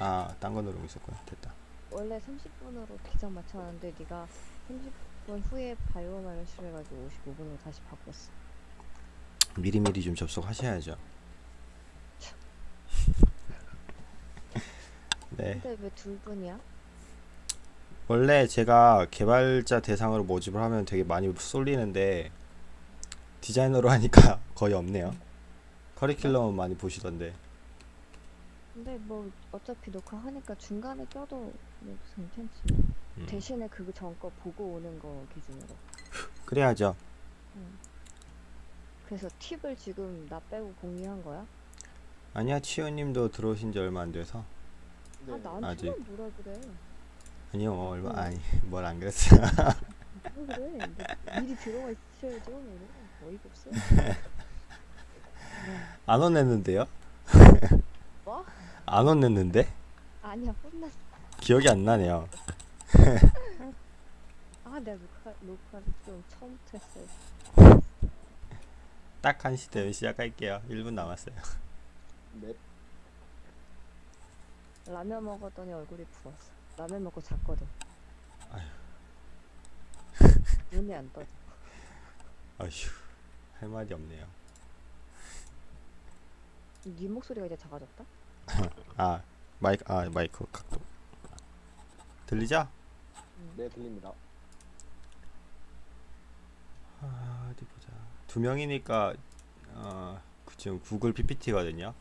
아, 딴 거 누르고 있었구나. 됐다. 원래 30분으로 기장 맞춰놨는데 네가 30분 후에 바이오마를 실해가지고 55분으로 다시 바꿨어. 미리미리 좀 접속하셔야죠. 네. 근데 왜 둘 분이야? 원래 제가 개발자 대상으로 모집을 하면 되게 많이 쏠리는데 디자이너로 하니까 거의 없네요. 커리큘럼은 많이 보시던데. 근데 뭐 어차피 녹화하니까 중간에 껴도 뭐 괜찮지. 음, 대신에 그거 전거 보고 오는 거 기준으로. 그래야죠. 그래서 팁을 지금 나 빼고 공유한 거야? 아니야, 치우님도 들어오신 지 얼마 안 돼서. 아 네. 아직. 나한테만 뭐라 그래? 아니요, 뭐 얼마 음. 아니 뭘 안 그랬어요. 뭐 그래? 뭐 미리 들어가 있으셔야죠. 뭐 어이가 없어. 안 혼냈는데요? 뭐? 안 혼냈는데? 아니야 혼났어. 기억이 안 나네요. 아 내가 녹화 녹화를 좀 처음부터 했어. 딱한시 되면 시작할게요. 1분 남았어요. 네. 라면 먹었더니 얼굴이 부었어. 라면 먹고 잤거든. 아휴. 눈이 안 떠져. 어휴, 할 말이 없네요. 네 목소리가 이제 작아졌다? 아, 마이크, 아, 마이크 각도. 들리죠? 네, 들립니다. 아, 어디 보자. 두 명이니까 어, 그 지금 구글 PPT거든요.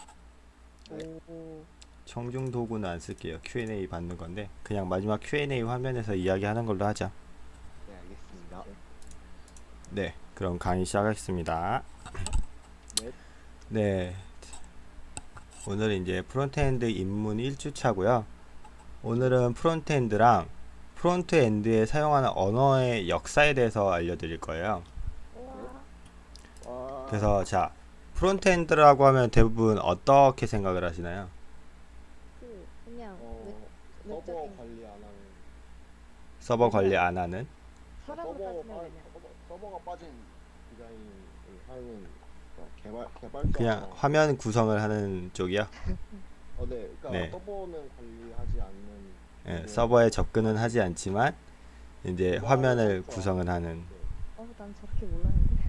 네. 오. 청중 도구는 안 쓸게요. Q&A 받는 건데 그냥 마지막 Q&A 화면에서 이야기하는 걸로 하자. 네, 알겠습니다. 네, 그럼 강의 시작하겠습니다. 네. 네. 오늘은 이제 frontend 입문 1주차고요. 오늘은 frontend랑 frontend에 사용하는 언어의 역사에 대해서 알려드릴 거예요. 그래서 자, frontend라고 하면 대부분 어떻게 생각을 하시나요? 그 그냥 어, 외- 서버 관리 안 하는 서버 관리 안 하는? 사람을 서버 따지면 빠, 서버, 서버가 빠진 디자인을 하는 어, 개발 개발자 그냥 화면 구성을 하는 쪽이요. 어, 네. 그러니까 네. 서버는 관리하지 않는 예, 네. 서버에 접근은 하지 않지만 이제 화면을 구성을 하는 네. 어 난 저렇게 몰랐는데.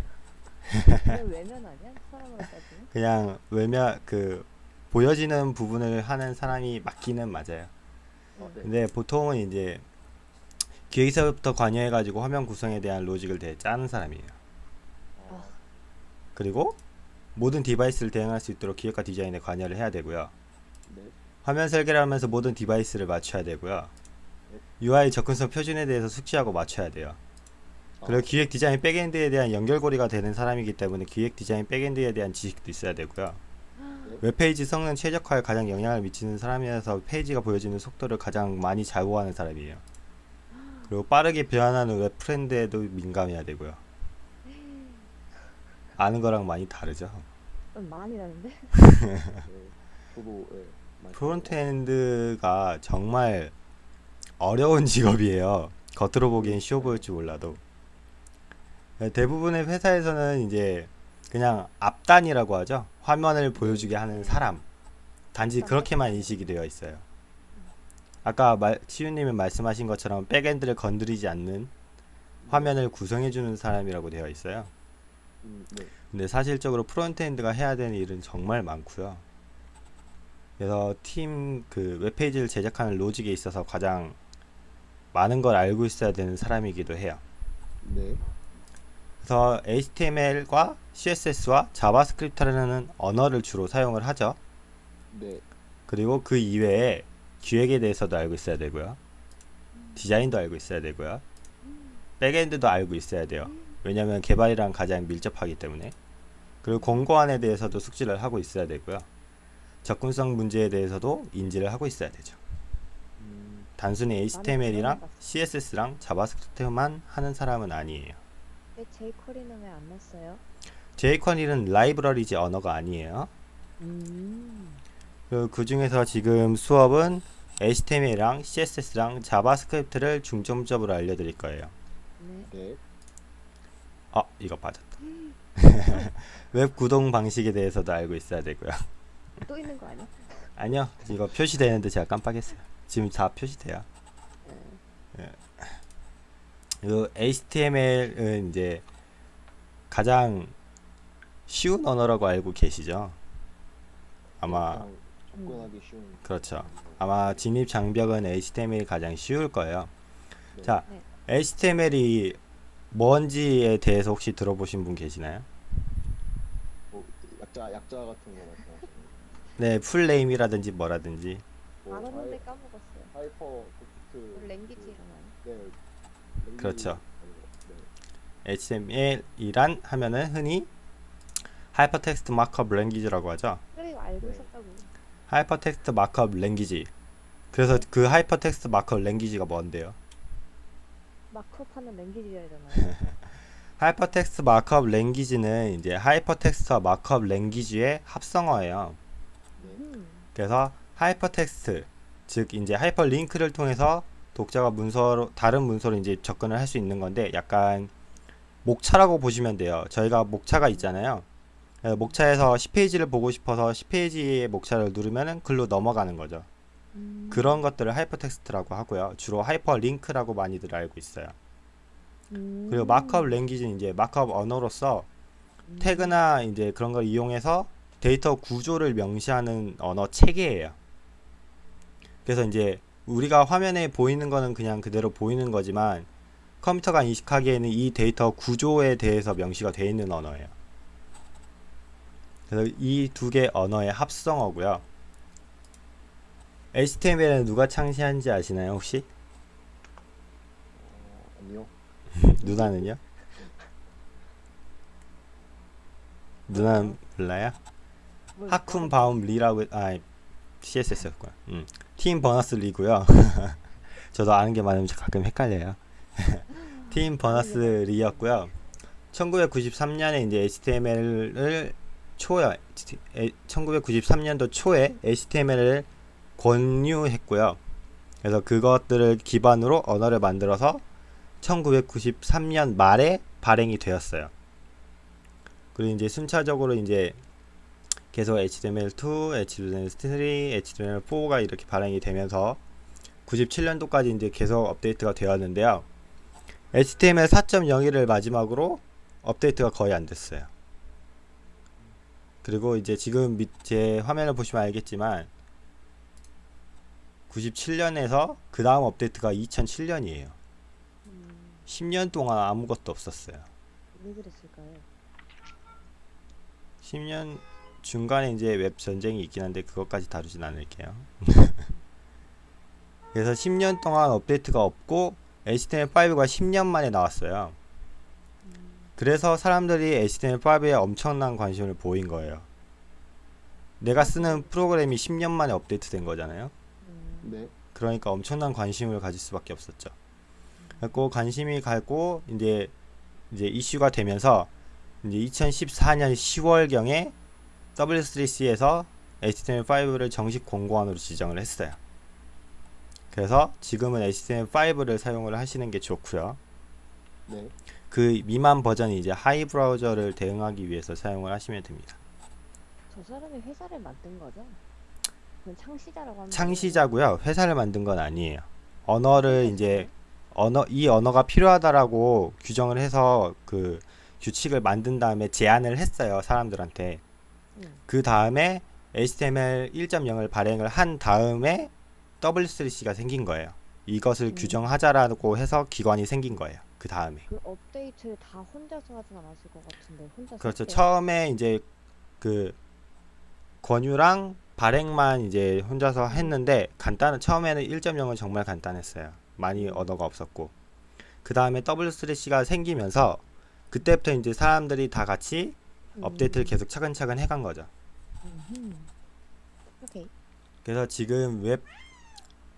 왜 외면 아니야? 사람으로 따지면? 그냥 외면 그 보여지는 부분을 하는 사람이 맞기는 맞아요. 어, 네. 근데 보통은 이제 기획서부터 관여해가지고 화면 구성에 대한 로직을 대 짜는 사람이에요. 아, 그리고 모든 device를 대응할 수 있도록 기획과 디자인에 관여를 해야 되고요. 네. 화면 설계를 하면서 모든 device를 맞춰야 되고요. UI 접근성 표준에 대해서 숙지하고 맞춰야 돼요. 그리고 기획 디자인 backend에 대한 연결고리가 되는 사람이기 때문에 기획 디자인 backend에 대한 지식도 있어야 되고요. 웹페이지 성능 최적화에 가장 영향을 미치는 사람이라서 페이지가 보여지는 속도를 가장 많이 좌우하는 사람이에요. 그리고 빠르게 변하는 웹 트렌드에도 민감해야 되고요. 아는 거랑 많이 다르죠. 음, 많이 다른데? 네. 저도 예. frontend가 정말 어려운 직업이에요. 겉으로 보기엔 쉬워 보일지 몰라도. 대부분의 회사에서는 이제 그냥 앞단이라고 하죠. 화면을 보여주게 하는 사람. 단지 그렇게만 인식이 되어 있어요. 아까 말, 치유님이 말씀하신 것처럼 backend를 건드리지 않는 화면을 구성해주는 사람이라고 되어 있어요. 음, 네. 근데 사실적으로 frontend가 해야 되는 일은 정말 많고요. 그래서 팀 그 웹페이지를 제작하는 로직에 있어서 가장 많은 걸 알고 있어야 되는 사람이기도 해요. 네. 그래서 HTML과 CSS와 JavaScript라는 언어를 주로 사용을 하죠. 네. 그리고 그 이외에 기획에 대해서도 알고 있어야 되고요. 디자인도 알고 있어야 되고요. backend도 알고 있어야 돼요. 왜냐하면 개발이랑 가장 밀접하기 때문에. 그리고 공고안에 대해서도 숙지를 하고 있어야 되고요. 접근성 문제에 대해서도 인지를 하고 있어야 되죠. 음, 단순히 HTML이랑. CSS랑 JavaScript만 하는 사람은 아니에요. 왜 jQuery는 왜 안 냈어요? jQuery는 라이브러리지 언어가 아니에요. 음. 그, 그 중에서 지금 수업은 HTML이랑 CSS랑 JavaScript를 중점적으로 알려드릴 거예요. 네. 네. 아, 이거 빠졌다. 웹 구동 방식에 대해서도 알고 있어야 되고요. 또 있는 거 아니야? 아니요 이거 표시되는데 제가 깜빡했어요 지금 다 표시돼요 네. 이 HTML은 이제 가장 쉬운 언어라고 알고 계시죠 아마 가장 접근하기 쉬운 그렇죠 아마 진입 장벽은 HTML이 가장 쉬울 거예요 네. 자 네. HTML이 뭔지에 대해서 혹시 들어보신 분 계시나요? 뭐 약자 약자 같은 거 말씀하시는 네 full name이라든지 뭐라든지 뭐 알았는데 하이- 까먹었어요. hypertext 뭐 language라나요? 네 language 그렇죠. 네. HTML이란 하면은 흔히 Hypertext Markup Language라고 하죠. 그래 알고 네. 있었다고. Hypertext Markup Language. 그래서 그 Hypertext Markup Language가 뭔데요? markup하는 language잖아요. Hypertext Markup Language는 이제 hypertext와 markup language의 합성어예요. 네. 음. 그래서 hypertext 즉 이제 hyperlink를 통해서 독자가 문서로 다른 문서로 이제 접근을 할 수 있는 건데 약간 목차라고 보시면 돼요. 저희가 목차가 있잖아요. 목차에서 10페이지를 보고 싶어서 10페이지의 목차를 누르면은 글로 넘어가는 거죠. 음. 그런 것들을 hypertext라고 하고요. 주로 hyperlink라고 많이들 알고 있어요. 음. 그리고 마크업 language는 이제 markup 언어로서 음. 태그나 이제 그런 걸 이용해서 데이터 구조를 명시하는 언어 체계예요. 그래서 이제 우리가 화면에 보이는 거는 그냥 그대로 보이는 거지만 컴퓨터가 인식하기에는 이 데이터 구조에 대해서 명시가 되어 있는 언어예요. 그래서 이 두 개 언어의 합성어고요. HTML은 누가 창시한지 아시나요 혹시? 어, 아니요 누나는요? 누나는 몰라요? 뭘 하쿤 바움 리라고 아 CSS였구나. 음. 팀 버너스 리고요. 저도 아는 게 많으면 가끔 헷갈려요. 팀 버너스 리였고요. 1993년에 이제 HTML을 초에 1993년도 초에 HTML을 권유했고요. 그래서 그것들을 기반으로 언어를 만들어서 1993년 말에 발행이 되었어요. 그리고 이제 순차적으로 이제 계속 HTML2, HTML3, HTML4가 이렇게 발행이 되면서 97년도까지 이제 계속 업데이트가 되었는데요. HTML 4.01을 마지막으로 업데이트가 거의 안 됐어요. 그리고 이제 지금 밑에 화면을 보시면 알겠지만 97년에서 그 다음 업데이트가 2007년이에요. 음. 10년 동안 아무것도 없었어요. 왜 그랬을까요? 10년 중간에 이제 웹 전쟁이 있긴 한데 그것까지 다루진 않을게요. 그래서 10년 동안 업데이트가 없고 HTML5가 10년 만에 나왔어요. 음. 그래서 사람들이 HTML5에 엄청난 관심을 보인 거예요. 내가 쓰는 프로그램이 10년 만에 업데이트 된 거잖아요. 음. 네 그러니까 엄청난 관심을 가질 수밖에 없었죠. 그리고 관심이 가고 이제 이제 이슈가 되면서 이제 2014년 10월경에 W3C에서 HTML5를 정식 공고안으로 지정을 했어요. 그래서 지금은 HTML5를 사용을 하시는 게 좋고요. 네. 그 미만 버전이 이제 하이 브라우저를 대응하기 위해서 사용을 하시면 됩니다. 저 사람이 회사를 만든 거죠? 창시자라고 하면 창시자고요. 회사를 만든 건 아니에요. 언어를 이제 언어 이 언어가 필요하다라고 규정을 해서 그 규칙을 만든 다음에 제안을 했어요 사람들한테. 응. 그 다음에 HTML 1.0을 발행을 한 다음에 W3C가 생긴 거예요. 이것을 음. 규정하자라고 해서 기관이 생긴 거예요. 그 다음에. 그 업데이트를 다 혼자서 하진 않았을 것 같은데 혼자 그렇죠. 처음에 이제 그 권유랑 발행만 이제 혼자서 했는데 간단한 처음에는 1.0은 정말 간단했어요. 많이 언어가 없었고 그 다음에 W3C가 생기면서 그때부터 이제 사람들이 다 같이 음. 업데이트를 계속 차근차근 해간 거죠. 오케이. 그래서 지금 웹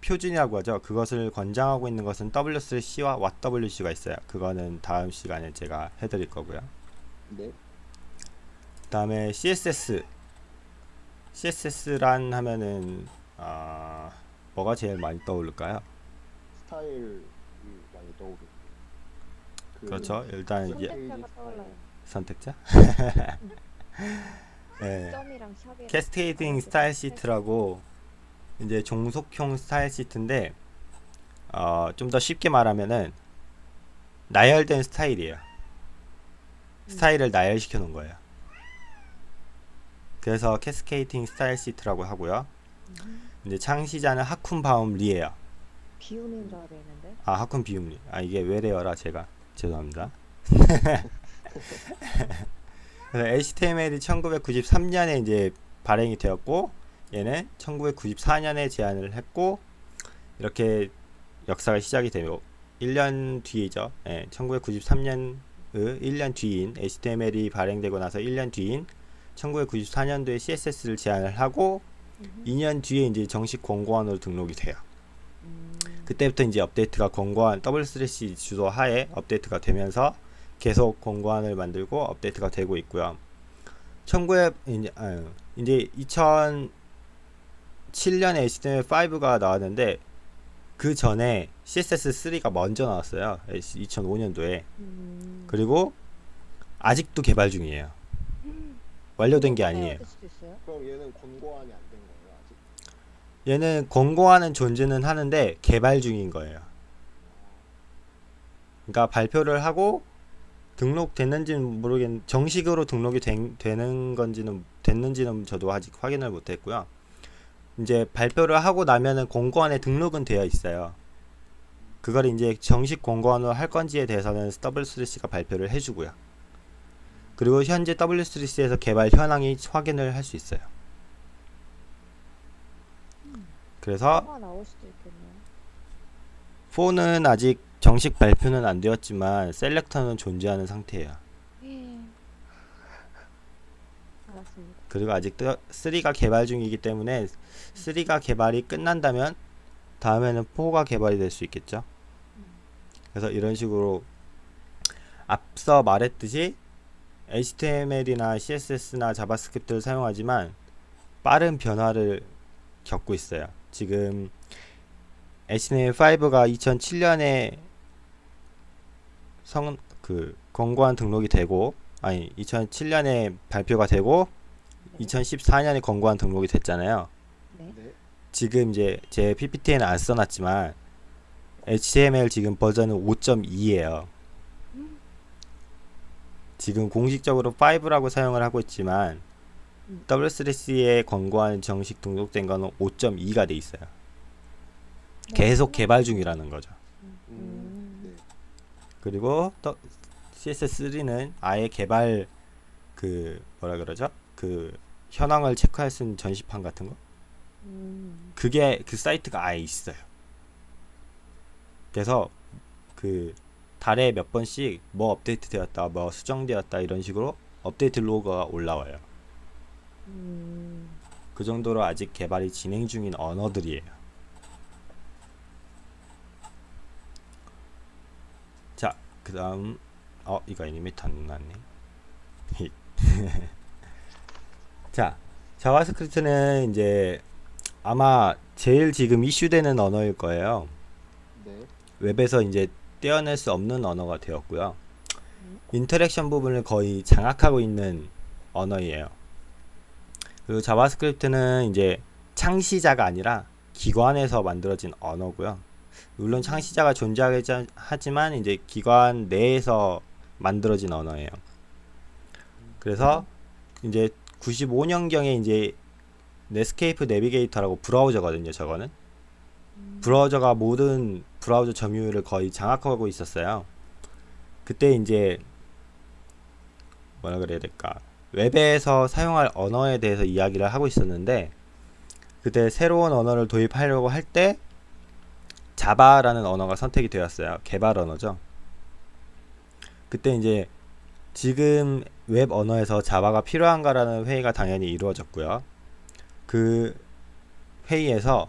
표준이라고 하죠. 그것을 권장하고 있는 것은 W3C와 WC가 있어요. 그거는 다음 시간에 제가 해드릴 거고요. 네. 다음에 CSS CSS란 하면은 아 뭐가 제일 많이 떠오를까요? 스타일이 많이 떠오르고 그 그렇죠. 일단 선택자가 떠올라요. 선택자. 네. Cascading Style Sheet라고 이제 종속형 스타일 시트인데 어, 좀 더 쉽게 말하면은 나열된 스타일이에요. 스타일을 나열시켜 놓은 거예요. 그래서 Cascading Style Sheet라고 하고요. 이제 창시자는 하쿤 바움 리예요. 비움인 줄 알고 있는데. 아 하쿤 비움 리. 아 이게 외래어라 제가 죄송합니다. 그래서 HTML이 1993년에 이제 발행이 되었고 얘는 1994년에 제안을 했고 이렇게 역사가 시작이 되고 1년 뒤이죠. 예, 1993년 의 1년 뒤인 HTML이 발행되고 나서 1년 뒤인 1994년도에 CSS를 제안을 하고 2년 뒤에 이제 정식 권고안으로 등록이 돼요. 음, 그때부터 이제 업데이트가 권고안 W3C 주도 하에 업데이트가 되면서 계속 권고안을 만들고 업데이트가 되고 있고요. 1900 이제 아유, 이제 2007년에 HTML5가 나왔는데 그 전에 CSS3가 먼저 나왔어요. 2005년도에. 음. 그리고 아직도 개발 중이에요. 완료된 게 아니에요. 될 수도 있어요? 그럼 얘는 권고안이 안 된 거예요 아직? 얘는 권고하는 존재는 하는데 개발 중인 거예요. 그러니까 발표를 하고 등록됐는지는 모르겠는데 정식으로 등록이 된, 되는 건지는 됐는지는 저도 아직 확인을 못했고요. 이제 발표를 하고 나면은 권고안에 등록은 되어 있어요. 그걸 이제 정식 권고안으로 할 건지에 대해서는 W3C가 발표를 해주고요. 그리고 현재 W3C에서 개발 현황이 확인을 할 수 있어요. 그래서 뭐가 나올 수도 있겠네요. 4는 아직 정식 발표는 안 되었지만 셀렉터는 존재하는 상태예요. 예. 그리고 아직 3가 개발 중이기 때문에 3가 개발이 끝난다면 다음에는 4가 개발이 될 수 있겠죠. 그래서 이런 식으로 앞서 말했듯이 HTML이나 CSS나 JavaScript를 사용하지만 빠른 변화를 겪고 있어요. 지금 HTML5가 2007년에 성 그 권고안 등록이 되고 아니 2007년에 발표가 되고 2014년에 권고안 등록이 됐잖아요. 네. 네. 지금 이제 제 PPT에는 안 써놨지만 HTML 지금 버전은 5.2예요. 지금 공식적으로 5라고 사용을 하고 있지만 음. W3C에 권고안 정식 등록된 거는 5.2가 돼 있어요. 네. 계속 개발 중이라는 거죠. 음. 음. 네. 그리고 또 CSS3는 아예 개발 그 뭐라 그러죠? 그 현황을 체크할 수 있는 전시판 같은 거 음. 그게 그 사이트가 아예 있어요. 그래서 그 달에 몇 번씩 뭐 업데이트 되었다, 뭐 수정되었다 이런 식으로 업데이트 로그가 올라와요. 음. 그 정도로 아직 개발이 진행 중인 언어들이에요. 자, 그 다음 어 이거 애니메이터 안 나왔네. 자, JavaScript는 이제 아마 제일 지금 이슈되는 언어일 거예요. 네. 웹에서 이제 떼어낼 수 없는 언어가 되었고요. interaction 부분을 거의 장악하고 있는 언어이에요. 그리고 JavaScript는 이제 창시자가 아니라 기관에서 만들어진 언어고요. 물론 창시자가 존재하긴 하지만 이제 기관 내에서 만들어진 언어예요. 그래서 이제 95년경에 이제 Netscape Navigator라고 브라우저거든요. 저거는 브라우저가 모든 브라우저 점유율을 거의 장악하고 있었어요. 그때 이제 뭐라 그래야 될까? 웹에서 사용할 언어에 대해서 이야기를 하고 있었는데 그때 새로운 언어를 도입하려고 할 때 Java라는 언어가 선택이 되었어요. 개발 언어죠. 그때 이제 지금 웹 언어에서 Java가 필요한가라는 회의가 당연히 이루어졌고요. 그 회의에서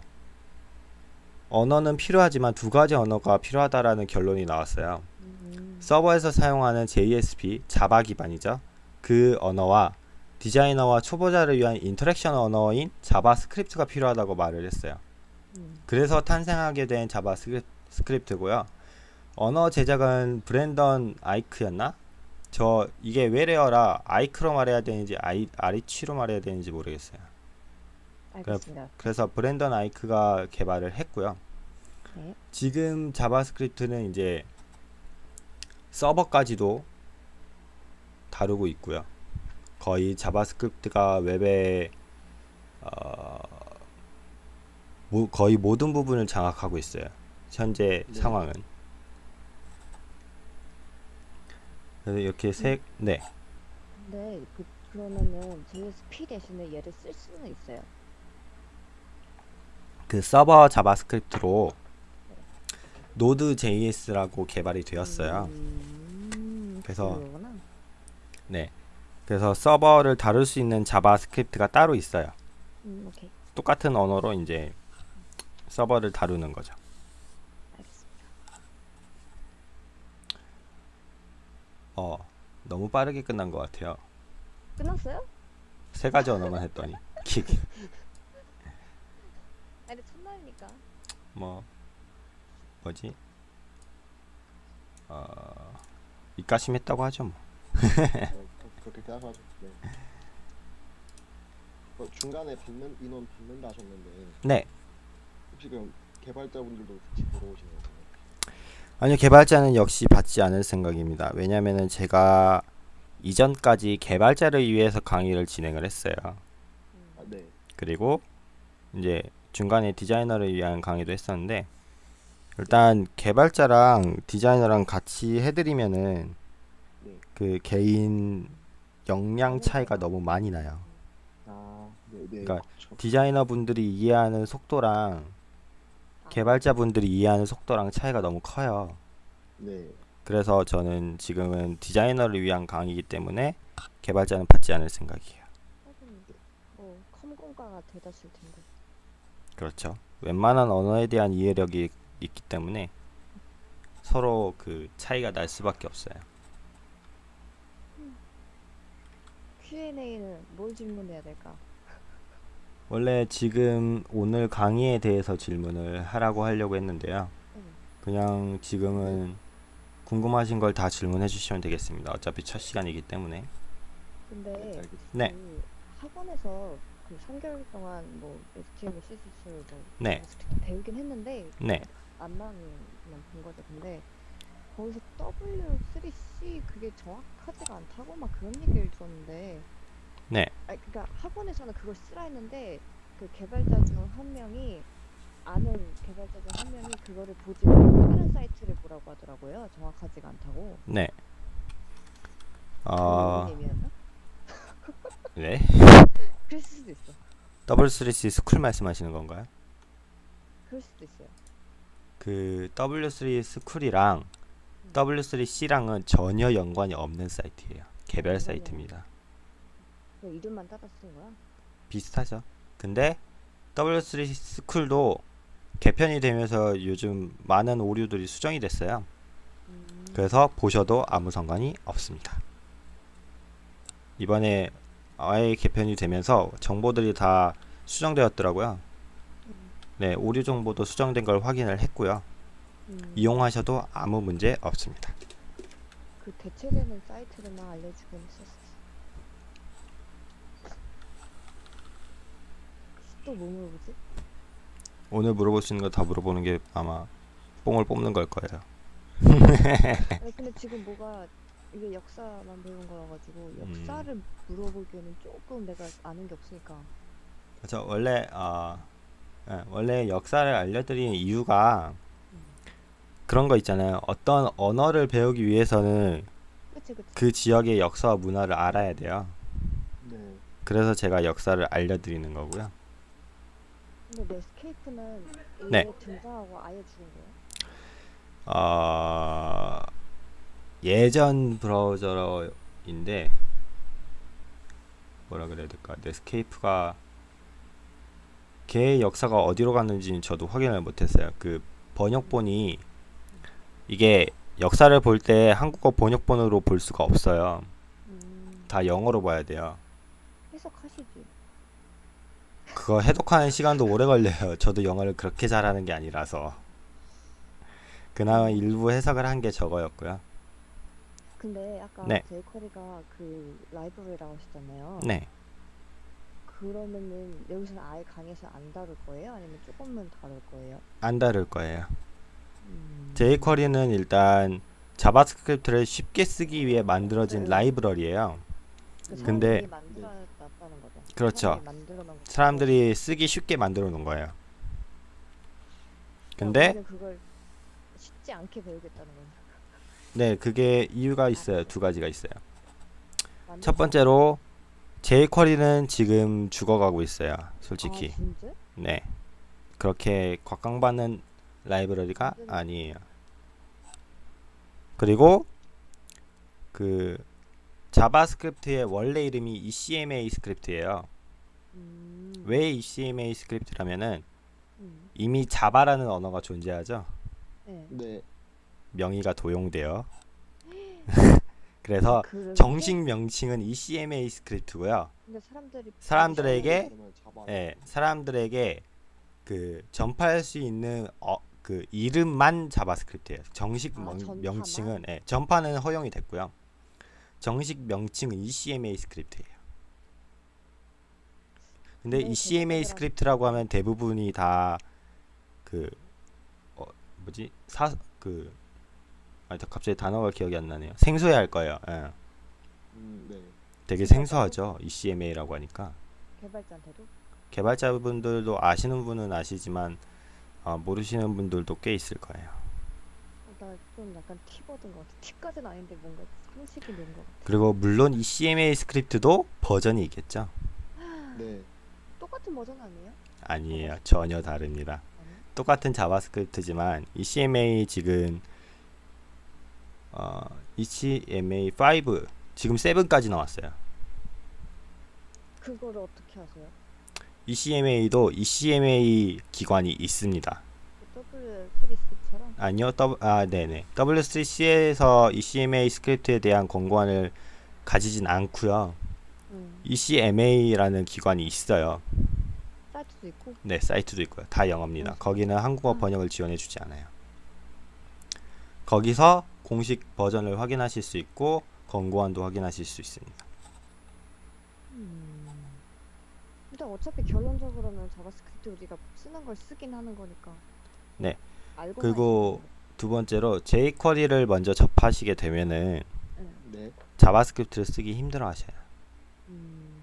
언어는 필요하지만 두 가지 언어가 필요하다라는 결론이 나왔어요. 음. 서버에서 사용하는 JSP, Java 기반이죠. 그 언어와 디자이너와 초보자를 위한 interaction 언어인 JavaScript가 필요하다고 말을 했어요. 음. 그래서 탄생하게 된 JavaScript고요. 언어 제작은 브랜던 아이크였나? 저 이게 외래어라 아이크로 말해야 되는지 아이, 아이치로 말해야 되는지 모르겠어요. 알겠습니다. 그래서 브랜던 아이크가 개발을 했고요. 네. 지금 JavaScript는 이제 서버까지도 다루고 있고요. 거의 JavaScript가 웹의 어, 모- 거의 모든 부분을 장악하고 있어요. 현재 네. 상황은. 그래서 이렇게 세, 네. 근데 그 그러면은 JSP 대신에 얘를 쓸 수는 있어요. 그 서버 JavaScript로 Node JS라고 개발이 되었어요. 음, 그래서 그거구나. 네. 그래서 서버를 다룰 수 있는 JavaScript가 따로 있어요. 음. 똑같은 언어로 이제 서버를 다루는 거죠. 알겠습니다. 어, 너무 빠르게 끝난 것 같아요. 끝났어요? 세 가지 언어만 했더니 킥. 아니 첫날이니까. 뭐 뭐지? 어, 입가심했다고 하죠. 뭐. 어, 그- 그렇게 생각하죠. 네. 어, 중간에 받는 인원 받는다 하셨는데 네. 혹시 그럼 개발자분들도 같이 들어오시는 건가요? 아니요, 개발자는 역시 받지 않을 생각입니다. 왜냐면은 제가 이전까지 개발자를 위해서 강의를 진행을 했어요. 아, 네. 그리고 이제 중간에 디자이너를 위한 강의도 했었는데 일단 개발자랑 디자이너랑 같이 해드리면은 네. 그 개인 역량 차이가 너무 많이 나요. 아, 네, 네. 그러니까 그렇죠. 디자이너 분들이 이해하는 속도랑 개발자 분들이 이해하는 속도랑 차이가 너무 커요. 네. 그래서 저는 지금은 디자이너를 위한 강의이기 때문에 개발자는 받지 않을 생각이에요. 뭐 컴공과가 대다수일 텐데. 그렇죠. 웬만한 언어에 대한 이해력이 있기 때문에 서로 그 차이가 날 수밖에 없어요. Q&A는 뭘 질문해야 될까? 원래 지금 오늘 강의에 대해서 질문을 하라고 하려고 했는데요. 응. 그냥 지금은 궁금하신 걸 다 질문해 주시면 되겠습니다. 어차피 첫 시간이기 때문에. 근데. 네. 그 학원에서 그 3개월 동안 뭐 HTML, CSS, 뭐 네. 배우긴 했는데 네. 안만만 본 거죠. 근데 거기서 W3C 그게 정확하지가 않다고 막 그런 얘기를 들었는데 네. 아니 그러니까 학원에서는 그걸 쓰라 했는데 그 개발자 중 한 명이 아는 개발자 중 한 명이 그거를 보지 말고 다른 사이트를 보라고 하더라고요. 정확하지가 않다고. 네. 의미였나? 네. 그럴 수도 있어. W3C School 말씀하시는 건가요? 그럴 수도 있어요. 그 W3 스쿨이랑 W3C랑은 전혀 연관이 없는 사이트예요. 개별 사이트입니다. 그 이름만 따라 쓴 거야? 비슷하죠. 근데 W3 스쿨도 개편이 되면서 요즘 많은 오류들이 수정이 됐어요. 음, 그래서 보셔도 아무 상관이 없습니다. 이번에 아예 개편이 되면서 정보들이 다 수정되었더라고요. 음, 네, 오류 정보도 수정된 걸 확인을 했고요. 음. 이용하셔도 아무 문제 없습니다. 그 대체되는 사이트를만 알려주곤 했었어. 또 뭐 물어보지? 오늘 물어볼 수 있는 거 다 물어보는 게 아마 뽕을 뽑는 걸 거예요. 아니 근데 지금 뭐가 이게 역사만 배운 거라 가지고 음. 역사를 물어보기에는 조금 내가 아는 게 없으니까. 그래서 원래 어, 예, 원래 역사를 알려드리는 이유가 음. 그런 거 있잖아요. 어떤 언어를 배우기 위해서는 그치 그치. 그 지역의 역사와 문화를 알아야 돼요. 네. 그래서 제가 역사를 알려드리는 거고요. 근데 넷스케이프는 네. 얘 등장하고 아예 죽은 거예요? 어, 예전 브라우저인데 뭐라 그래야 될까? 넷스케이프가 걔의 역사가 어디로 갔는지는 저도 확인을 못했어요. 그 번역본이 이게 역사를 볼 때 한국어 번역본으로 볼 수가 없어요. 음, 다 영어로 봐야 돼요. 해석하시지. 그거 해독하는 시간도 오래 걸려요. 저도 영어를 그렇게 잘하는 게 아니라서. 그나마 일부 해석을 한 게 저거였고요. 근데 아까 네. 제이커리가 그 라이브러리라고 하셨잖아요. 네. 그러면은 여기서는 아예 강의에서 안 다룰 거예요? 아니면 조금만 다룰 거예요? 안 다룰 거예요. 음. jQuery는 일단 JavaScript를 쉽게 쓰기 위해 만들어진 네. 라이브러리예요. 그 근데-. 그렇죠. 사람들이 쓰기 쉽게 만들어 놓은 거예요. 그러니까 근데 그걸 쉽지 않게 배우겠다는 거예요. 네, 그게 이유가 있어요. 두 가지가 있어요. 첫 번째로 jQuery는 지금 죽어가고 있어요. 솔직히. 아? 네. 그렇게 각광받는 라이브러리가 완전히- 아니에요. 그리고 그 JavaScript의 원래 이름이 ECMA Script예요. 음. 왜 ECMA Script라면은 음. 이미 Java라는 언어가 존재하죠. 네. 네. 명의가 도용되어. 그래서 그런데- 정식 명칭은 ECMA Script고요. 근데 사람들이 사람들에게 그러면 Java. 예, 사람들에게 그 전파할 수 있는 어, 그 이름만 JavaScript예요. 정식 아, 명? 명칭은 예, 전파는 허용이 됐고요. 정식 명칭은 ECMA Script예요. 근데 네, ECMA 대부분이랑- Script라고 하면 대부분이 다 그 어, 뭐지 사그 아, 갑자기 단어가 기억이 안 나네요. 생소해 할 거예요. 예. 음, 네. 되게 생소하죠. ECMA라고 하니까. 개발자한테도 개발자분들도 아시는 분은 아시지만 어, 모르시는 분들도 꽤 있을 거예요. 나 좀 약간 티버든 것 같아. 티까지는 아닌데 뭔가 상식이 있는 것 같아. 그리고 물론 ECMA Script도 버전이 있겠죠? 네. 똑같은 버전 아니에요? 아니에요. 전혀 다릅니다. 아니? 똑같은 JavaScript지만 ECMA 지금 어, ECMA 5 지금 7까지 나왔어요. 그거를 어떻게 하세요? ECMA도 ECMA 기관이 있습니다. 그 W3C처럼? 아니요, W, 아, 네네. W3C에서 ECMA Script에 대한 권고안을 가지진 않고요. 음. ECMA라는 기관이 있어요. 사이트도 있고. 네, 사이트도 있고요. 다 영어입니다. 음. 거기는 한국어 음. 번역을 지원해주지 않아요. 거기서 공식 버전을 확인하실 수 있고 권고안도 확인하실 수 있습니다. 음. 근데 어차피 결론적으로는 JavaScript 우리가 쓰는 걸 쓰긴 하는 거니까. 네. 그리고 두 번째로 jQuery를 먼저 접하시게 되면은 네. JavaScript를 쓰기 힘들어 하셔요. 음.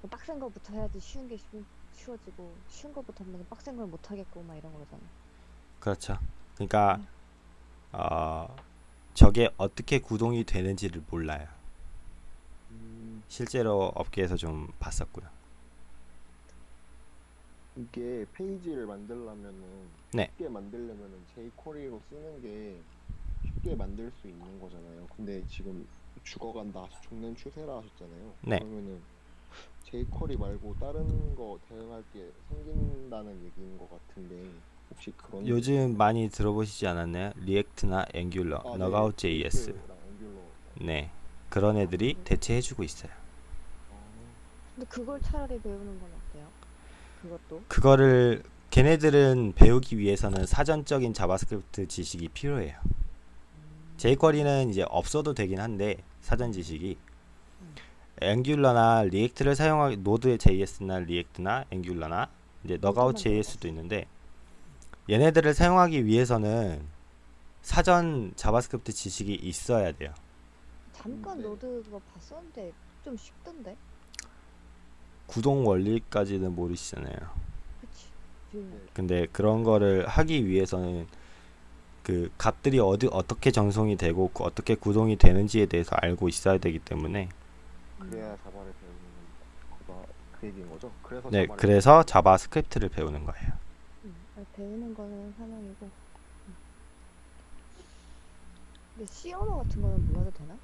뭐 빡센 거부터 해야지 쉬운 게 쉬, 쉬워지고 쉬운 거부터 하면 빡센 걸 못 하겠고 막 이런 거잖아. 그렇죠. 그러니까 음. 어, 저게 어떻게 구동이 되는지를 몰라요. 음, 실제로 업계에서 좀 봤었고요. 이게 페이지를 만들려면은 네. 쉽게 만들려면은 jQuery로 쓰는 게 쉽게 만들 수 있는 거잖아요. 근데 지금 죽어간다, 죽는 추세라 하셨잖아요. 네. 그러면은 jQuery 말고 다른 거 대응할 게 생긴다는 얘기인 것 같은데 혹시 그런 요즘 많이 들어보시지 않았나요? React나 Angular, 아, 네. Knockout JS. React-랑 Angular. 네. 그런 애들이 대체해 주고 있어요. 아, 근데 그걸 차라리 배우는 건 어때요? 그것도? 그거를 걔네들은 배우기 위해서는 사전적인 JavaScript 지식이 필요해요. jQuery는 이제 없어도 되긴 한데 사전 지식이 음. Angular나 React를 사용하기 노드 JS나 리액트나 앵귤러나 이제 Knockout JS도 있는데 얘네들을 사용하기 위해서는 사전 JavaScript 지식이 있어야 돼요. 잠깐 네. Node 그거 봤었는데 좀 쉽던데? 구동 원리까지는 모르시잖아요. 그치? 네. 근데 그런 거를 하기 위해서는 그 값들이 어디 어떻게 전송이 되고 그 어떻게 구동이 되는지에 대해서 알고 있어야 되기 때문에 그래야 Java를 배우는 거다 그 얘기인 거죠? 그래서 네 그래서 JavaScript를 배우는 거예요. 배우는 거는 사명이고 음. 근데 C 언어 같은 거는 몰라도 되나?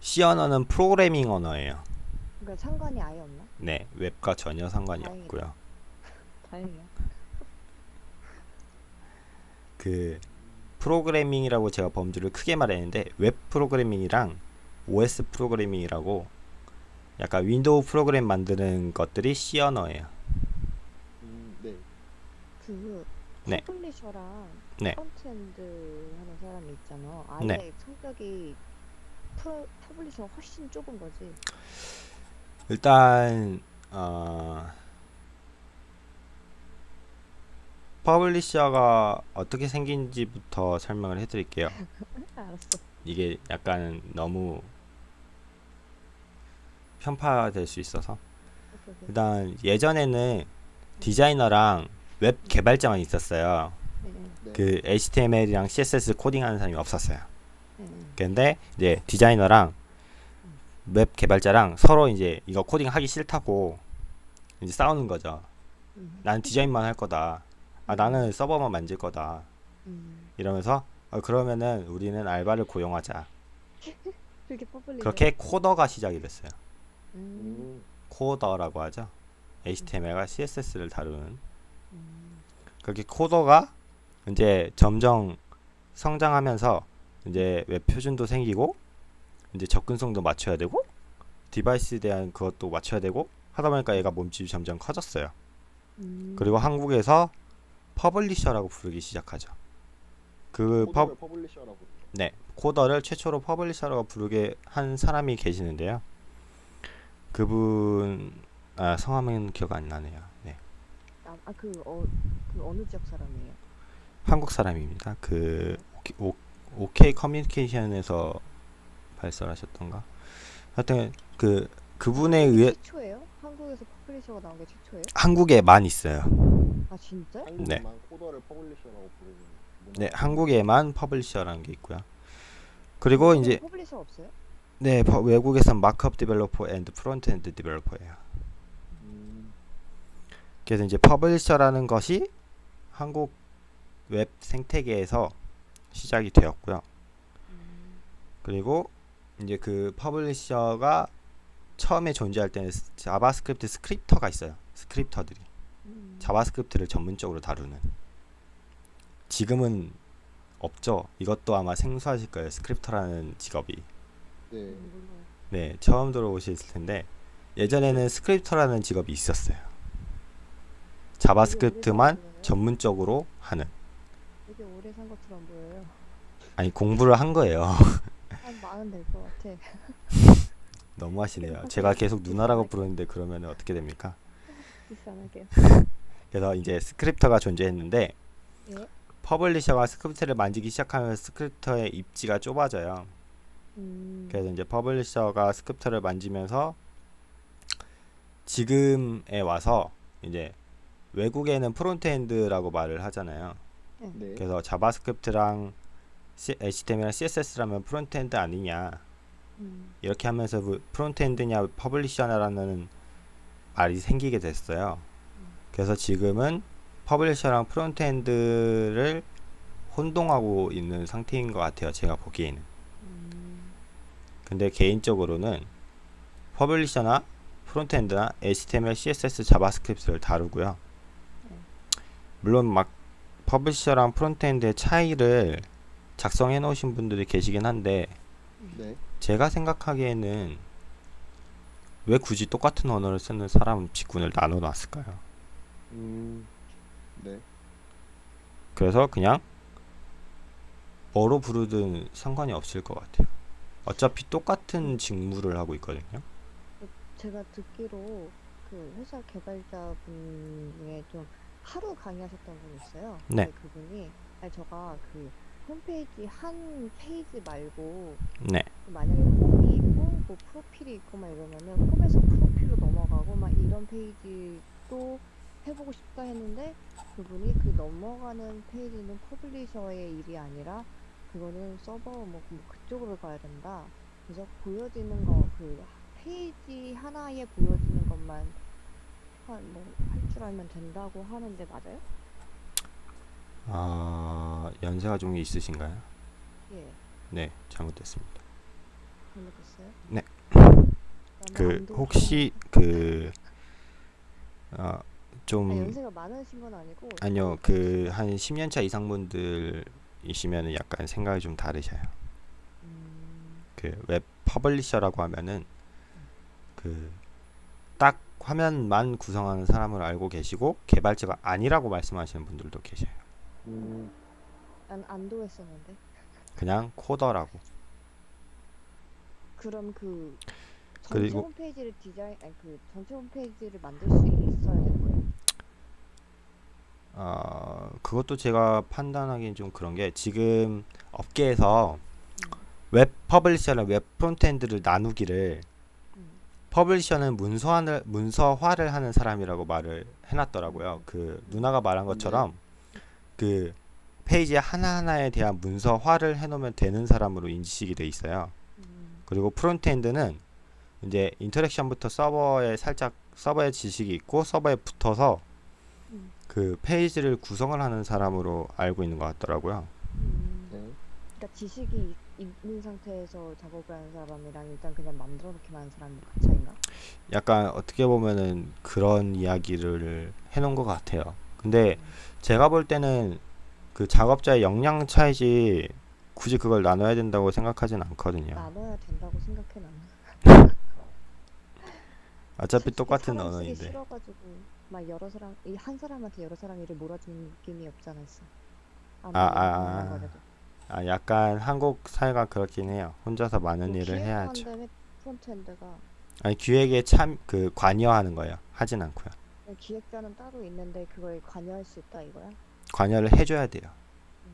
C 언어는 프로그래밍 언어예요. 그러니까 상관이 아예 없나? 네 웹과 전혀 상관이 다행이다. 없고요. 다행이야 그 프로그래밍이라고 제가 범주를 크게 말했는데 웹 프로그래밍이랑 OS 프로그래밍이라고 약간 윈도우 프로그램 만드는 것들이 C 언어예요. 그 네. publisher랑 네. frontend 하는 사람이 있잖아 아예 네. 성격이 프로, publisher가 훨씬 좁은 거지 일단 어, publisher가 어떻게 생긴지부터 설명을 해드릴게요. 알았어. 이게 약간 너무 편파될 수 있어서. 일단 예전에는 디자이너랑 웹 개발자만 있었어요. 네. 그 HTML이랑 CSS 코딩하는 사람이 없었어요. 네, 네. 근데 이제 디자이너랑 웹 개발자랑 서로 이제 이거 코딩 하기 싫다고 이제 싸우는 거죠. 음, 나는 디자인만 할 거다. 아 나는 서버만 만질 거다. 음. 이러면서 어, 그러면은 우리는 알바를 고용하자. 그렇게 coder가 시작이 됐어요. 음, 음, coder라고 하죠. HTML과 CSS를 다루는 음, 그렇게 coder가 이제 점점 성장하면서 이제 웹 표준도 생기고 이제 접근성도 맞춰야 되고 device에 대한 그것도 맞춰야 되고 하다 보니까 얘가 몸집이 점점 커졌어요. 음. 그리고 한국에서 publisher라고 부르기 시작하죠. 그 퍼, publisher라고. 네, coder를 최초로 publisher라고 부르게 한 사람이 계시는데요. 그분 아, 성함은 기억 안 나네요. 네. 아, 아, 그, 어, 그 어느 지역 사람이에요? 한국 사람입니다. 그 오케- 오, OK 커뮤니케이션에서 발설하셨던가. 하여튼 그 그분에 의해 최초예요? 한국에서 publisher가 나온 게 최초예요? 한국에만 있어요. 아 진짜? 한국만 coder를 publisher라고 부르는 문화가 네, 한국에만 publisher라는 게 있고요. 그리고 이제 publisher 없어요? 네, 퍼- 외국에선 markup developer and frontend developer예요. 음, 그래서 이제 publisher라는 것이 한국 웹 생태계에서 시작이 되었고요. 음, 그리고 이제 그 publisher가 처음에 존재할 때는 스- JavaScript 스크립터가 있어요. 스크립터들이 음. JavaScript를 전문적으로 다루는. 지금은 없죠. 이것도 아마 생소하실 거예요. 스크립터라는 직업이. 네. 음. 네, 처음 들어보실 텐데 예전에는 스크립터라는 직업이 있었어요. JavaScript만. 전문적으로 하는. 되게 오래 산 것처럼 보여요. 아니 공부를 한 거예요. 한 마흔 될것 같아. 너무 하시네요. 제가 계속 누나라고 부르는데 그러면 어떻게 됩니까? 그래서 이제 스크립터가 존재했는데 예? publisher가 스크립트를 만지기 시작하면 스크립터의 입지가 좁아져요. 음. 그래서 이제 publisher가 스크립트를 만지면서 지금에 와서 이제 외국에는 frontend라고 말을 하잖아요. 네. 그래서 JavaScript랑 C- HTML이랑 CSS라면 frontend 아니냐 음. 이렇게 하면서 그 frontend냐 publisher냐라는 말이 생기게 됐어요. 그래서 지금은 publisher랑 frontend를 혼동하고 있는 상태인 것 같아요. 제가 보기에는. 음. 근데 개인적으로는 publisher나 frontend나 HTML, CSS, JavaScript를 다루고요. 물론 막 publisher랑 frontend의 차이를 작성해 놓으신 분들이 계시긴 한데 네. 제가 생각하기에는 왜 굳이 똑같은 언어를 쓰는 사람 직군을 나눠 놨을까요? 음, 네. 그래서 그냥 뭐로 부르든 상관이 없을 것 같아요. 어차피 똑같은 직무를 하고 있거든요. 제가 듣기로 그 회사 개발자분 중에 좀 하루 강의하셨던 분이 있어요. 네. 그분이 아니 저가 그 홈페이지 한 페이지 말고 네. 만약에 홈이 있고 뭐 프로필이 있고 막 이러면은 홈에서 프로필로 넘어가고 막 이런 페이지도 해보고 싶다 했는데 그분이 그 넘어가는 페이지는 publisher의 일이 아니라 그거는 서버 뭐, 뭐 그쪽으로 가야 된다. 그래서 보여지는 거 그 페이지 하나에 보여지는 것만 뭐 할 줄 알면 된다고 하는데 맞아요? 아 연세가 좀 있으신가요? 예, 네, 잘못됐습니다. 잘못했어요. 네. 그 혹시 그 어, 아, 좀 연세가 많으신 건 아니고 아니요 그 한 10년 차 이상 분들이시면은 약간 생각이 좀 다르셔요. 음, 그 웹 publisher라고 하면은 그 딱 화면만 구성하는 사람을 알고 계시고 개발자가 아니라고 말씀하시는 분들도 계셔요. 음, 난 안도 했었는데 그냥 coder라고. 그럼 그 전체 그리고- 홈페이지를 디자인 아니 그 전체 홈페이지를 만들 수 있어야 되는 거예요. 어, 그것도 제가 판단하기엔 좀 그런 게 지금 업계에서 웹 publisher랑 웹 frontend를 나누기를 음. publisher는 문서화를 문서화를 하는 사람이라고 말을 해놨더라고요. 그 누나가 말한 것처럼 그 페이지 하나하나에 대한 문서화를 해놓으면 되는 사람으로 인식이 돼 있어요. 음. 그리고 frontend는 이제 interaction부터 서버에 살짝 서버에 지식이 있고 서버에 붙어서 음. 그 페이지를 구성을 하는 사람으로 알고 있는 것 같더라고요. 음. 네. 그러니까 지식이 있- 있는 상태에서 작업을 하는 사람이랑 일단 그냥 만들어 놓기만 하는 사람이 그 차이인가? 약간 어떻게 보면은 그런 이야기를 해놓은 것 같아요. 근데 제가 볼 때는 그 작업자의 역량 차이지 굳이 그걸 나눠야 된다고 생각하진 않거든요. 나눠야 된다고 생각해 나는. 어차피 똑같은 언어인데. 싫어가지고 막 여러 사람 이 한 사람한테 여러 사람 일을 몰아주는 느낌이 없잖아 있어. 아, 아, 아. 거라도. 아, 약간 한국 사회가 그렇긴 해요. 혼자서 많은 뭐 일을 해야죠. frontend가 아니 기획에 참 그 관여하는 거예요. 하진 않고요. 기획자는 따로 있는데 그걸 관여할 수 있다 이거야? 관여를 해줘야 돼요. 음.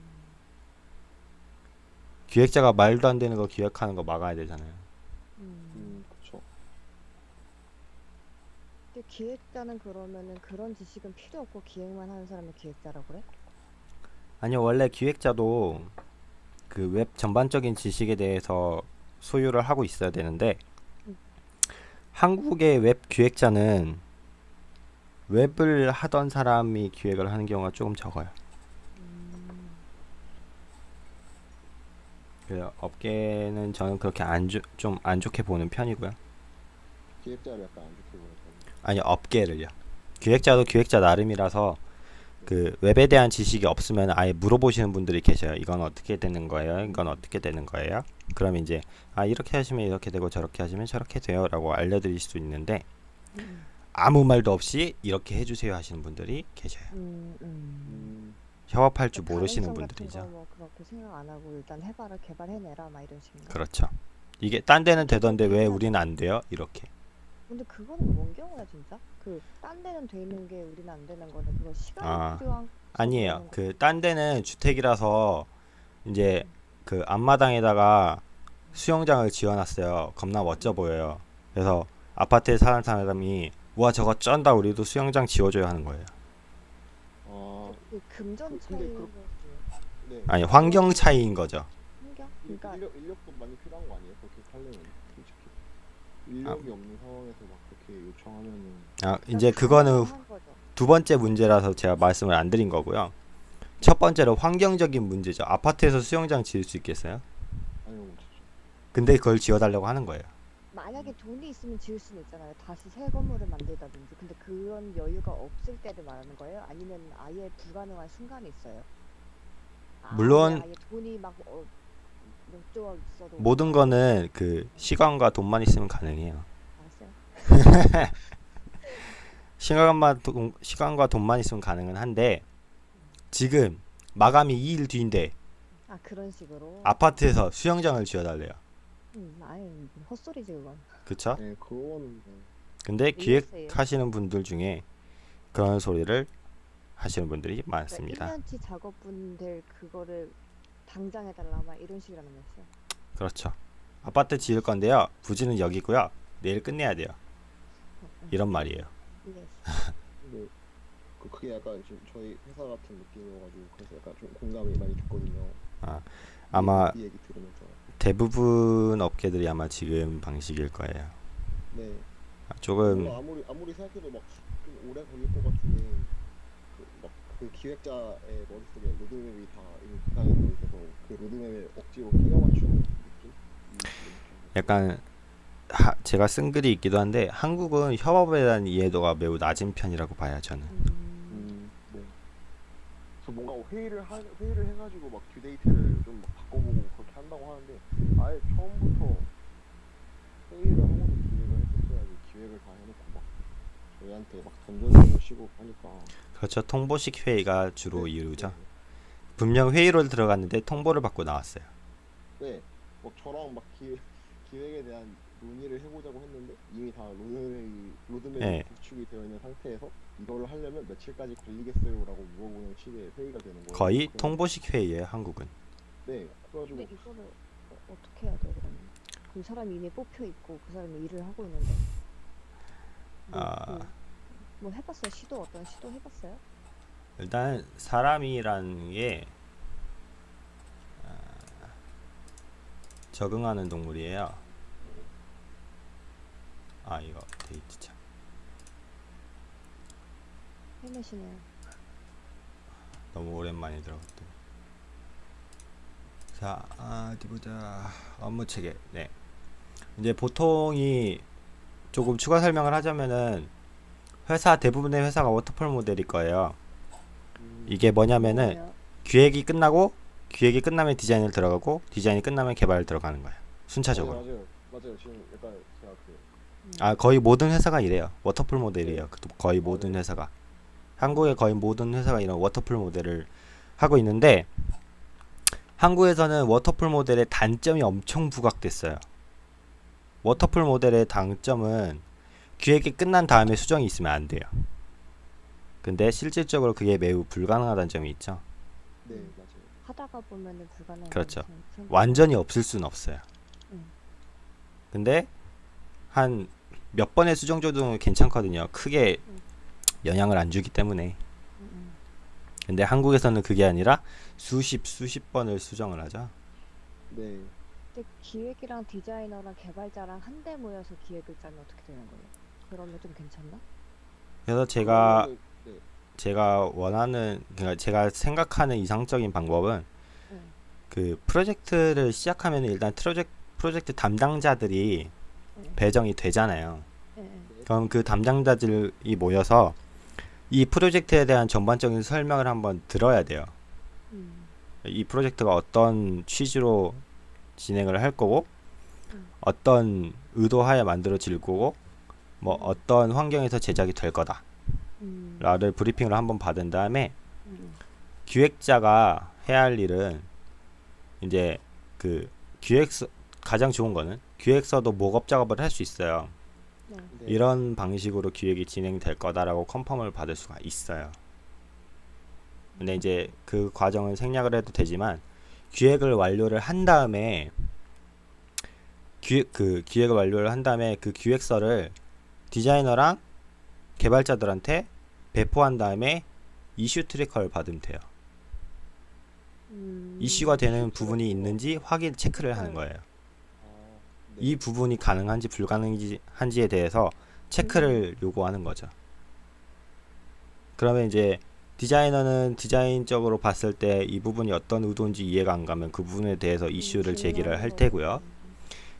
기획자가 말도 안 되는 거 기획하는 거 막아야 되잖아요. 음. 음. 근데 기획자는 그러면은 그런 지식은 필요 없고 기획만 하는 사람이 기획자라고 그래? 아니요, 원래 기획자도 그 웹 전반적인 지식에 대해서 소유를 하고 있어야 되는데 음. 한국의 웹 기획자는 웹을 하던 사람이 기획을 하는 경우가 조금 적어요. 음. 그래서 업계는 저는 그렇게 안 좀 안 좋게 보는 편이고요. 기획자를 약간 안 좋게 보는 편. 아니 업계를요. 기획자도 기획자 나름이라서 그 웹에 대한 지식이 없으면 아예 물어보시는 분들이 계셔요. 이건 어떻게 되는 거예요? 이건 어떻게 되는 거예요? 그럼 이제 아 이렇게 하시면 이렇게 되고 저렇게 하시면 저렇게 돼요라고 알려드릴 수 있는데 음. 아무 말도 없이 이렇게 해주세요 하시는 분들이 계셔요. 음. 음. 음, 협업할 줄 그러니까 모르시는 분들이죠. 거뭐 그렇게 생각 안 하고 일단 해봐라 개발해내라 막 이런 식인가? 그렇죠. 이게 딴 데는 되던데 왜 우리는 안 돼요? 이렇게. 근데 그거는 뭔 경우야 진짜? 그 딴 데는 돼 있는 게 우리는 안 되는 거는 그거 시간이 아, 필요한 아니에요. 그 딴 데는 주택이라서 이제 그 앞마당에다가 수영장을 지어놨어요. 겁나 멋져 보여요. 그래서 아파트에 사는 사람이 와 저거 쩐다 우리도 수영장 지어줘야 하는 거예요. 아, 그 금전 근데 차이 그- 네. 아니 환경 차이인 거죠. 환경? 일- 그러니까 인력, 인력도 많이 필요한 거 아니에요? 그렇게 하려면 인력이 없는 상황에서 막 그렇게 요청하면은 아 이제 그거는. 두 번째 문제라서 제가 말씀을 안 드린 거고요. 첫 번째로 환경적인 문제죠. 아파트에서 수영장 지을 수 있겠어요? 못하죠. 근데 그걸 지어달라고 하는 거예요. 만약에 돈이 있으면 지을 수는 있잖아요. 다시 새 건물을 만들다든지. 근데 그런 여유가 없을 때를 말하는 거예요? 아니면 아예 불가능한 순간이 있어요? 아, 물론- 아예 돈이 막 어, 모든 거는 그 시간과 돈만 있으면 가능해요. 시간만 돈, 시간과 돈만 있으면 가능은 한데 지금 마감이 2일 뒤인데 아 그런 식으로. 아파트에서 수영장을 지어달래요. 음, 아니 헛소리지 그건. 그쵸? 네, 그거는 네. 근데 이해했어요. 기획하시는 분들 중에 그런 소리를 하시는 분들이 그러니까 많습니다. 1년치 작업분들 그거를 당장 해달라 막 이런 식이라는 거였어요. 그렇죠. 아파트 지을 건데요. 부지는 여기고요. 내일 끝내야 돼요. 이런 말이에요. 이해했어. 근데 그 그게 약간 지금 저희 회사 같은 느낌이어가지고 그래서 약간 좀 공감이 많이 됐거든요. 아마 이 얘기 들으면서 대부분 업계들이 아마 지금 방식일 거예요. 네. 아, 조금 아무리 아무리 생각해도 막 좀 오래 걸릴 것 같은데 그막그 기획자의 머릿속에 로드맵이 다 되어 있어서 그 로드맵에 억지로 끼워 맞추는 느낌? 약간 하, 제가 쓴 글이 있기도 한데 한국은 협업에 대한 이해도가 매우 낮은 편이라고 봐요 저는. 음, 음, 네. 그래서 뭔가 회의를 하, 회의를 해가지고 막 듀데이트를 좀 막 바꿔보고 그렇게 한다고 하는데 아예 처음부터 회의를 하고도 기획을 했었어야지 기획을 다 해놓고 막 저희한테 막 던져주는 시고 하니까 그렇죠. 통보식 회의가 주로 네, 이루죠. 네. 분명 회의로 들어갔는데 통보를 받고 나왔어요. 네, 뭐 저랑 막 기, 기획에 대한 논의를 해보자고 했는데 이미 다 로드맵이 로드맵이 네. 구축이 되어 있는 상태에서 이걸 하려면 며칠까지 걸리겠어요라고 물어보는 식의 회의가 되는 거예요. 거의 그래서- 통보식 회의예요 한국은 네. 그래가지고 근데 이거를 어, 어떻게 해야 돼 그러면? 그 사람이 이미 뽑혀 있고 그 사람이 일을 하고 있는데. 뭐, 아. 그, 뭐 해봤어요? 시도 어떤 시도 해봤어요? 일단 사람이라는 게 아, 적응하는 동물이에요. 아 이거 데이트 참 헬멧이네요. 너무 오랜만에 들어갔더니 자 아, 어디 보자 업무 체계 네 이제 보통이 조금 추가 설명을 하자면은 회사 대부분의 회사가 워터폴 모델일 거예요. 음, 이게 뭐냐면은? 기획이 끝나고 기획이 끝나면 디자인을 들어가고 디자인이 끝나면 개발 들어가는 거예요. 순차적으로. 맞아요, 맞아요. 맞아요. 지금 약간 제가 그아 거의 모든 회사가 이래요. waterfall 모델이에요. 그- 거의 모든 회사가. 한국의 거의 모든 회사가 이런 waterfall 모델을 하고 있는데 한국에서는 waterfall 모델의 단점이 엄청 부각됐어요. waterfall 모델의 장점은 기획이 끝난 다음에 수정이 있으면 안 돼요. 근데 실질적으로 그게 매우 불가능하다는 점이 있죠. 네 맞아요. 하다가 보면은 불가능한 그렇죠. 완전히 없을 수는 없어요. 음. 근데 한 몇 번의 수정 조정은 괜찮거든요. 크게 음. 영향을 안 주기 때문에. 음, 음. 근데 한국에서는 그게 아니라 수십 수십 번을 수정을 하죠. 네. 근데 기획이랑 디자이너랑 개발자랑 한데 모여서 기획을 짜면 어떻게 되는 거예요? 그러면 좀 괜찮나? 그래서 제가 네. 제가 원하는 그러니까 제가 생각하는 이상적인 방법은 응. 그 프로젝트를 시작하면 일단 프로젝트 프로젝트 담당자들이 네. 배정이 되잖아요. 예, 예. 그럼 그 담당자들이 모여서 이 프로젝트에 대한 전반적인 설명을 한번 들어야 돼요. 음, 이 프로젝트가 어떤 취지로 진행을 할 거고 음. 어떤 의도하에 만들어질 거고 뭐 음. 어떤 환경에서 제작이 될 거다 음, 라를 브리핑을 한번 받은 다음에 음, 기획자가 해야 할 일은 이제 그 기획서 가장 좋은 거는 기획서도 목업 작업을 할 수 있어요. 네. 네. 이런 방식으로 기획이 진행될 거다라고 컨펌을 받을 수가 있어요. 근데 이제 그 과정을 생략을 해도 되지만 기획을 완료를 한 다음에 기획 그 기획을 완료를 한 다음에 그 기획서를 디자이너랑 개발자들한테 배포한 다음에 issue tracker를 받으면 돼요. 음, 이슈가 되는 부분이. 있는지 확인 체크를 하는 거예요. 아, 네. 이 부분이 가능한지 불가능한지 한지에 대해서 체크를 요구하는 거죠. 그러면 이제 디자이너는 디자인적으로 봤을 때 이 부분이 어떤 의도인지 이해가 안 가면 그 부분에 대해서 이슈를 음, 제기를 할 테고요.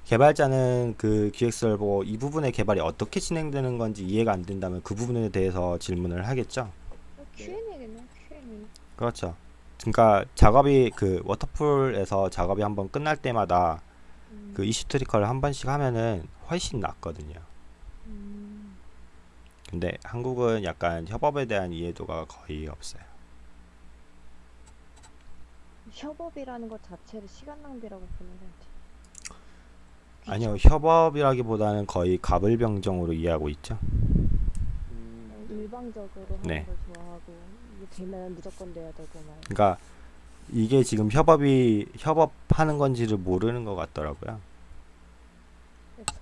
개발자는 그 기획서를 보고 이 부분의 개발이 어떻게 진행되는 건지 이해가 안 된다면 그 부분에 대해서 질문을 하겠죠. 어, Q&A겠네. Q&A. 그렇죠. 그러니까 작업이 그 워터풀에서 작업이 한번 끝날 때마다 음, 그 이슈 트리커를 한 번씩 하면은 훨씬 낫거든요. 음, 근데 한국은 약간 협업에 대한 이해도가 거의 없어요. 협업이라는 것 자체를 시간 낭비라고 보는 것 같아. 아니요, 협업이라기보다는 거의 가불병정으로 이해하고 있죠. 음, 네. 일방적으로 하는 네. 걸 좋아하고 이게 되면 무조건 돼야 되고 막. 그러니까 이게 지금 협업이 협업하는 건지를 모르는 것 같더라고요.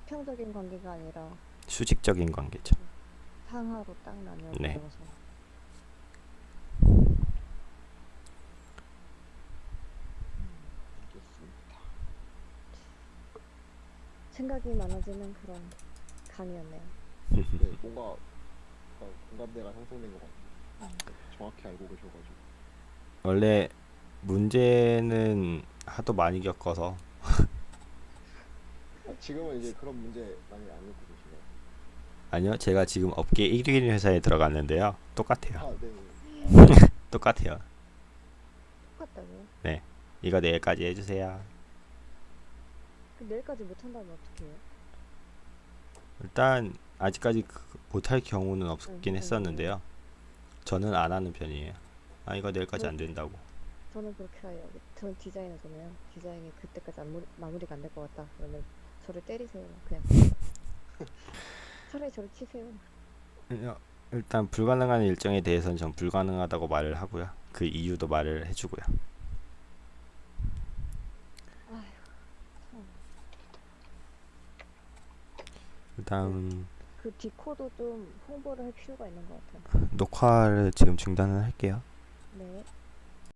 수평적인 관계가 아니라 수직적인 관계죠. 상하로 딱 나뉘어 네겠습니다. 생각이 많아지는 그런 강의였네요. 네, 뭔가 공감대가 형성된 것 같아요. 정확히 알고 계셔가지고. 원래 문제는 하도 많이 겪어서 지금은 이제 그런 문제 많이 안 겪고 계시나요? 아니요, 제가 지금 업계 1위 회사에 들어갔는데요. 똑같아요. 아, 네. 똑같아요. 똑같다고요? 이거 내일까지 해주세요. 그 내일까지 못한다면 어떻게 해요? 일단 아직까지 그- 못할 경우는 응, 없긴 응, 했었는데요. 저는 안 하는 편이에요. 아 이거 내일까지 안 된다고. 저는 그렇게 해요. 저는 디자이너잖아요. 디자인이 그때까지 안 무- 마무리가 안 될 것 같다. 그러면 저를 때리세요. 그냥. 차라리 저를 치세요. 어, 일단 불가능한 일정에 대해서는 전 불가능하다고 말을 하고요. 그 이유도 말을 해주고요. 아휴, 참. 일단 그 디코도 좀 홍보를 할 필요가 있는 것 같아요. 녹화를 지금 중단을 할게요. 네.